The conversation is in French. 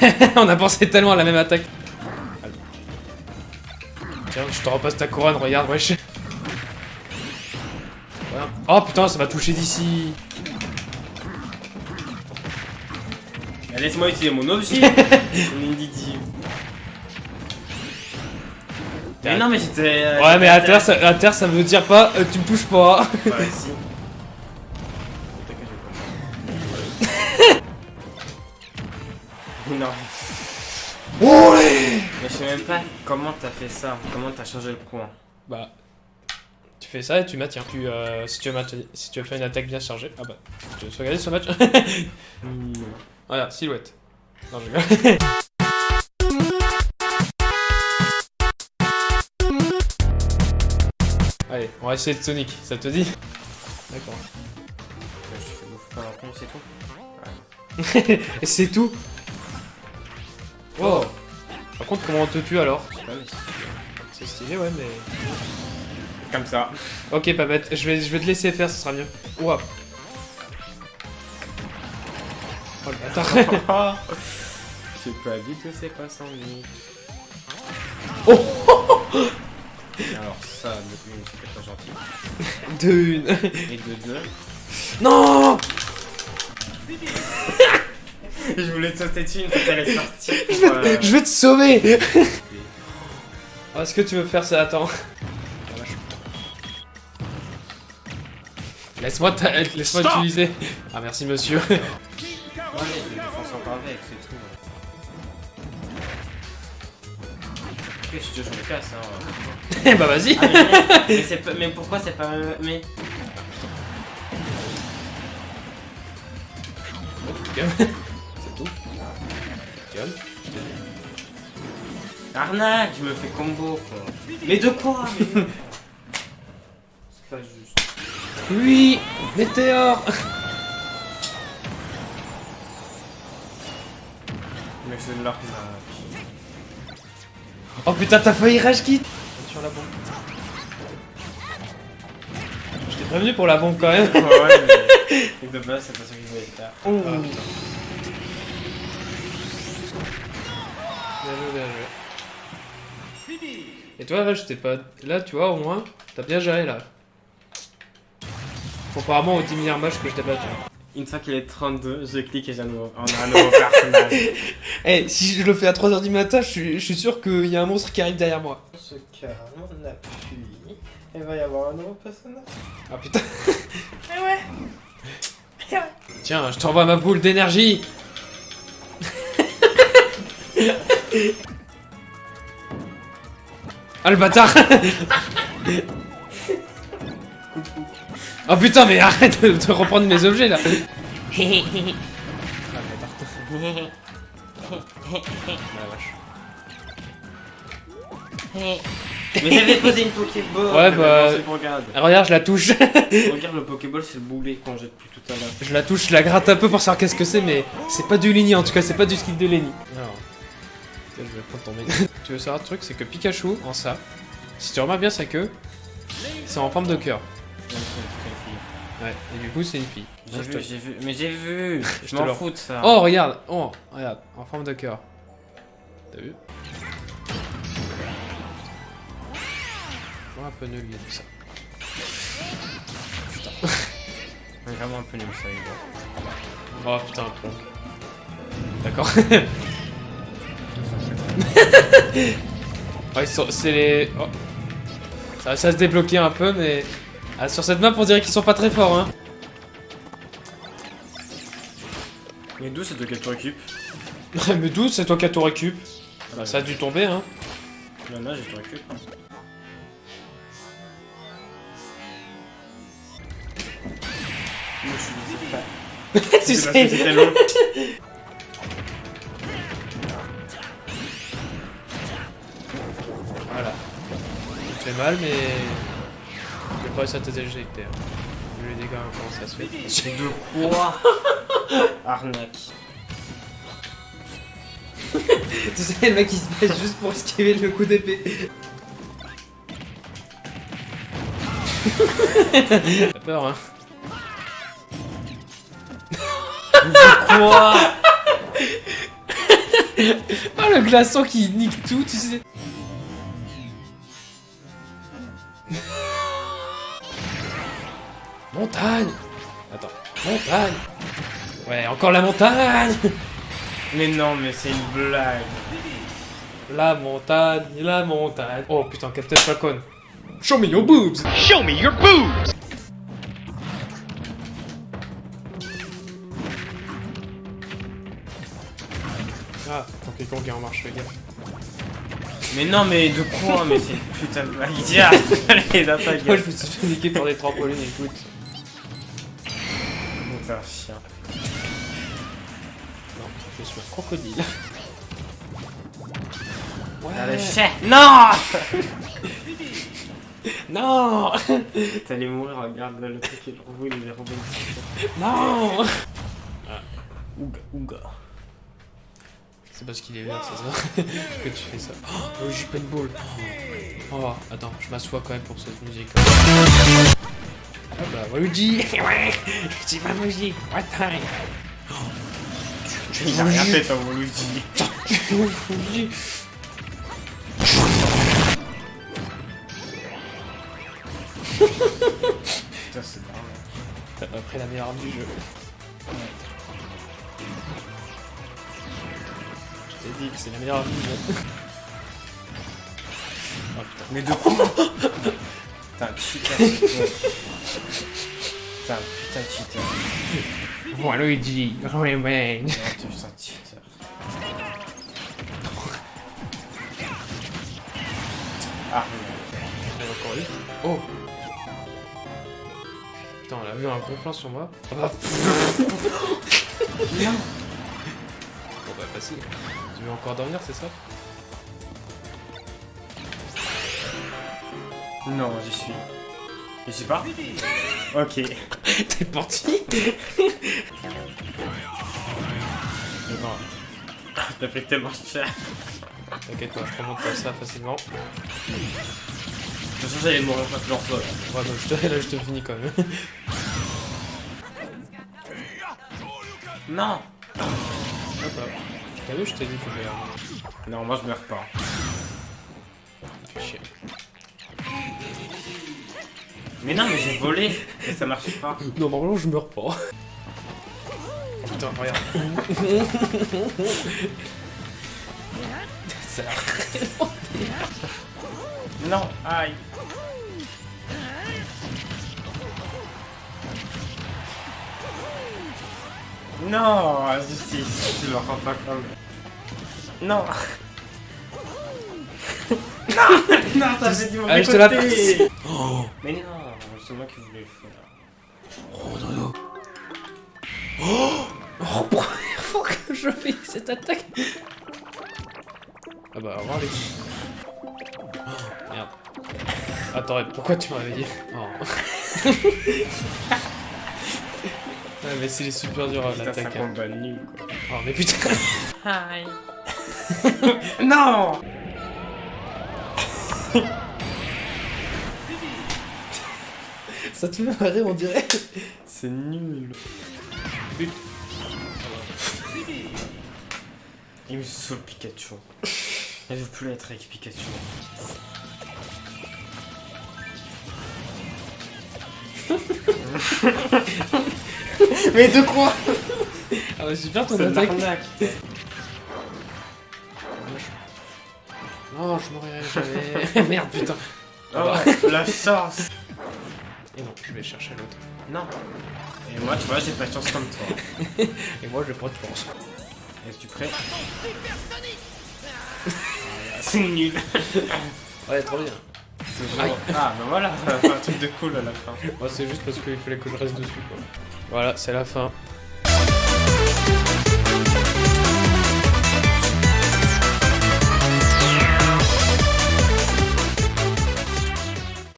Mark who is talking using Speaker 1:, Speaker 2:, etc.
Speaker 1: On a pensé tellement à la même attaque. Tiens, je te repasse ta couronne, regarde, wesh. Voilà. Oh putain, ça m'a touché d'ici.
Speaker 2: Bah, Laisse-moi utiliser mon objet Mon. Mais non, mais j'étais. euh,
Speaker 1: Ouais, mais à terre, ça, à terre, ça veut dire pas, euh, tu me touches pas.
Speaker 2: Si.
Speaker 1: Olé
Speaker 2: Mais je sais même pas comment t'as fait ça. Comment t'as changé le point.
Speaker 1: Bah, tu fais ça et tu maintiens. Tu, euh, si, tu veux maintenir- si tu veux faire une attaque bien chargée. Ah bah, tu veux regarder ce match
Speaker 2: Hmm.
Speaker 1: Regarde, silhouette. Non, je. Allez, on va essayer de Sonic, ça te dit D'accord.
Speaker 2: Je pas un con, c'est tout.
Speaker 1: Et c'est tout Oh Par contre, comment on te tue alors
Speaker 2: Je sais pas, mais c'est-
Speaker 1: C'est stylé, ouais, mais...
Speaker 2: Comme ça.
Speaker 1: Ok, pas bête, je vais, je vais te laisser faire, ce sera mieux. Ouah Oh le bâtard
Speaker 2: Tu peux pas dit que c'est pas sans lui.
Speaker 1: Oh
Speaker 2: Alors ça, de une, c'était pas gentil.
Speaker 1: De une
Speaker 2: Et de deux.
Speaker 1: Non
Speaker 2: Je voulais te sauter dessus une fois qu'elle est sortie. pour, euh,
Speaker 1: Je vais te sauver Oh, Est-ce que tu veux faire ça? Attends. Laisse-moi laisse-moi utiliser. Ah merci monsieur.
Speaker 2: Ouais, avec, c'est tout. Ok, je te je me casse, hein.
Speaker 1: Eh bah vas-y.
Speaker 2: Ah, mais, mais, c'est pas- mais pourquoi c'est pas... Mais...
Speaker 1: Calme.
Speaker 2: Arnaque, je me fais combo, quoi. Mais de quoi mais... C'est pas juste.
Speaker 1: Oui Météore
Speaker 2: Mais c'est de l'arnaque.
Speaker 1: Oh putain t'as failli rage kit Sur la bombe. Je t'ai prévenu pour la bombe quand même.
Speaker 2: ouais, mais... Et de base, c'est pas ça que je voulais faire.
Speaker 1: Oh. Bien joué, bien joué. Et toi, Rage, t'es pas... Là, tu vois, au moins, t'as bien géré, là. Comparément aux 10 milliards matchs que je t'ai battu.
Speaker 2: Une fois qu'il est 32, je clique et j'ai un nouveau, on a un nouveau personnage.
Speaker 1: Eh, si je le fais à 3h du matin, je suis, je suis sûr qu'il y a un monstre qui arrive derrière moi.
Speaker 2: On se calme, on appuie. Il va y avoir un nouveau personnage.
Speaker 1: Ah putain. Tiens, je t'envoie ma boule d'énergie. Ah le bâtard Oh putain mais arrête de, de reprendre mes objets là Ah, le bâtard. Ah, la vache.
Speaker 2: Mais j'avais posé une Pokéball.
Speaker 1: Ouais, bah-
Speaker 2: regarde.
Speaker 1: Ah, regarde, je la touche.
Speaker 2: Regarde le Pokéball, c'est le boulet qu'on jette depuis tout à l'heure.
Speaker 1: Je la touche, je la gratte un peu pour savoir qu'est-ce que c'est, mais c'est pas du Lenny en tout cas, c'est pas du skill de Lenny. Alors, je vais prendre ton. Tu veux savoir un truc, c'est que Pikachu, en ça, si tu remarques bien sa queue, c'est en forme de cœur. Ouais, et du coup, c'est une fille.
Speaker 2: J'ai vu,
Speaker 1: te-
Speaker 2: j'ai vu, mais j'ai vu.
Speaker 1: Je
Speaker 2: m'en fous de ça.
Speaker 1: Oh, regarde, oh, regarde, en forme de cœur. T'as vu? Un peu nul, il y a tout ça.
Speaker 2: C'est vraiment un peu nul ça, Hugo.
Speaker 1: Oh putain. D'accord. ouais, ils sont- c'est les. Oh. Ça à se débloquer un peu, mais. Ah, sur cette map, on dirait qu'ils sont pas très forts, hein.
Speaker 2: Mais d'où c'est de quel tu récup
Speaker 1: mais d'où c'est toi qui as tout récup Bah, ça a dû tomber, hein.
Speaker 2: Non, non, j'ai tout récup. Je suis C'est
Speaker 1: sais. fait mal, mais. Je vais pas réussir à te déjecter. Hein. Vu les dégâts, comment ça se fait.
Speaker 2: C'est de quoi Arnaque.
Speaker 1: tu sais, le mec il se baisse juste pour esquiver le coup d'épée. T'as peur, hein
Speaker 2: quoi
Speaker 1: Ah, le glaçon qui nique tout, tu sais. Montagne Attends, montagne Ouais, encore la montagne
Speaker 2: Mais non, mais c'est une blague.
Speaker 1: La montagne, la montagne. Oh putain, Captain Falcon. Show me your boobs
Speaker 3: Show me your boobs!
Speaker 1: Ah, Donkey Kong est en marche, les gars.
Speaker 2: Mais non, mais de quoi Mais c'est une putain de. Tiens, allez, ta
Speaker 1: Moi, je me suis fait niquer par des trampolines, écoute.
Speaker 2: Un chien.
Speaker 1: Non, je suis un crocodile. Ouais.
Speaker 2: Allez, chien Non
Speaker 1: Non
Speaker 2: T'allais mourir, regarde là, le truc est revenu, il est revenu.
Speaker 1: Non
Speaker 2: Ouga, ouga.
Speaker 1: C'est parce qu'il est vert, c'est ça que tu fais ça. Oh, le Jupen Ball Oh, attends, je m'assois quand même pour cette musique. Ah bah, Ouais C'est ma musique What time
Speaker 2: Il a rien fait, ton Luigi. Putain, c'est marrant.
Speaker 1: T'as pas pris la meilleure arme du jeu. Je t'ai dit que c'est la meilleure jeu. Oh putain.
Speaker 2: Mais de quoi T'es un cheater. putain de cheater.
Speaker 1: Waluigi, revenge
Speaker 2: Non, t'es juste un cheater. Ah,
Speaker 1: eu. Oh Putain, elle a vu un gros plan sur moi. Ah bah,
Speaker 2: non.
Speaker 1: Facile. Tu veux encore dormir, c'est ça?
Speaker 2: Non, j'y suis. J'y suis pas? Ok.
Speaker 1: T'es parti? Non,
Speaker 2: T'as pris tellement cher.
Speaker 1: t'inquiète pas, je remonte pas ça facilement.
Speaker 2: De toute façon, j'allais mourir pas plusieurs fois. là.
Speaker 1: Ouais, je te, là, je te finis quand même.
Speaker 2: Non
Speaker 1: Attends. T'as vu, je t'ai dit fallait avoir.
Speaker 2: Non, moi je meurs pas.
Speaker 1: Chier.
Speaker 2: Mais non, mais j'ai volé et ça marche pas.
Speaker 1: Non, normalement, je meurs pas. Putain, regarde. Ça
Speaker 2: Non, aïe. Non, justice, tu le rends pas comme. Non. non, non, t'as fait du mauvais
Speaker 1: Allez, je te la
Speaker 2: côté.
Speaker 1: Oh,
Speaker 2: Mais non, c'est moi qui voulais le faire.
Speaker 1: oh non. Oh, oh, première fois que je fais cette attaque. Ah bah, au revoir les. Oh, merde. Attends, pourquoi tu m'avais dit Oh. Ouais, mais c'est super dur l'attaque.
Speaker 2: ça
Speaker 1: hein.
Speaker 2: combat nul quoi.
Speaker 1: Oh, mais putain.
Speaker 2: Hi. non
Speaker 1: Ça te fait marrer, on dirait.
Speaker 2: C'est nul. Il me saoule Pikachu. Je veux plus être avec Pikachu. Mais de quoi?
Speaker 1: Ah ouais, super ton attaque. Non, je mourrai jamais. Merde, putain.
Speaker 2: Oh la chance
Speaker 1: Et non, je vais chercher l'autre.
Speaker 2: Non. Et moi, tu vois, j'ai pas de chance comme toi.
Speaker 1: Et moi, je vais pas de chance.
Speaker 2: Es-tu prêt C'est nul.
Speaker 1: Ouais, trop bien.
Speaker 2: Ah, bah voilà, un truc de cool à la fin.
Speaker 1: Moi, c'est juste parce qu'il fallait que je reste dessus, quoi. Voilà, c'est la fin.